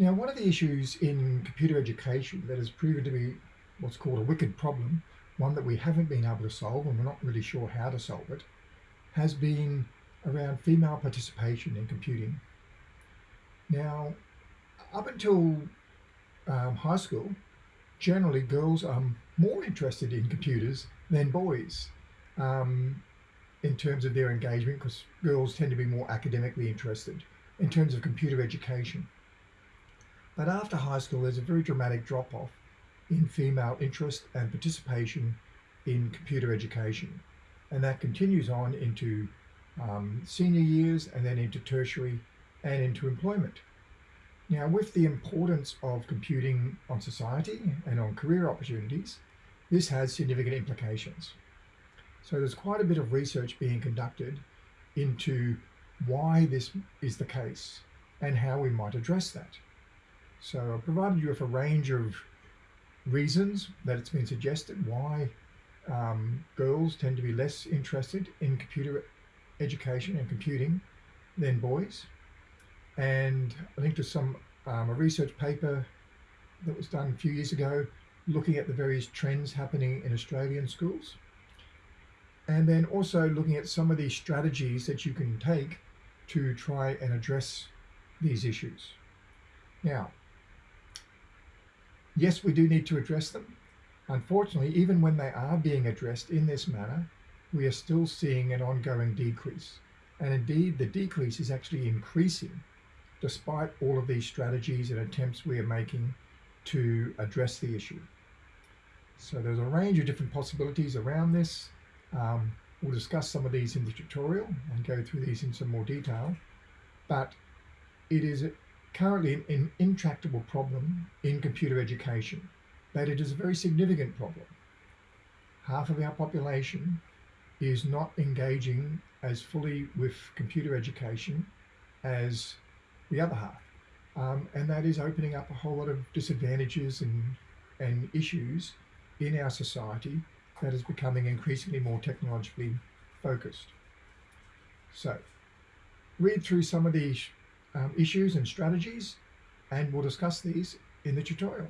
Now, one of the issues in computer education that has proven to be what's called a wicked problem, one that we haven't been able to solve and we're not really sure how to solve it, has been around female participation in computing. Now, up until um, high school, generally girls are more interested in computers than boys um, in terms of their engagement because girls tend to be more academically interested in terms of computer education. But after high school, there's a very dramatic drop off in female interest and participation in computer education. And that continues on into um, senior years and then into tertiary and into employment. Now, with the importance of computing on society and on career opportunities, this has significant implications. So there's quite a bit of research being conducted into why this is the case and how we might address that. So I've provided you with a range of reasons that it's been suggested why um, girls tend to be less interested in computer education and computing than boys. And I linked to some um, a research paper that was done a few years ago looking at the various trends happening in Australian schools. And then also looking at some of the strategies that you can take to try and address these issues. Now, yes, we do need to address them. Unfortunately, even when they are being addressed in this manner, we are still seeing an ongoing decrease. And indeed, the decrease is actually increasing despite all of these strategies and attempts we are making to address the issue. So there's a range of different possibilities around this. Um, we'll discuss some of these in the tutorial and go through these in some more detail. But it is currently an intractable problem in computer education, but it is a very significant problem. Half of our population is not engaging as fully with computer education as the other half. Um, and that is opening up a whole lot of disadvantages and, and issues in our society that is becoming increasingly more technologically focused. So read through some of these um, issues and strategies and we'll discuss these in the tutorial.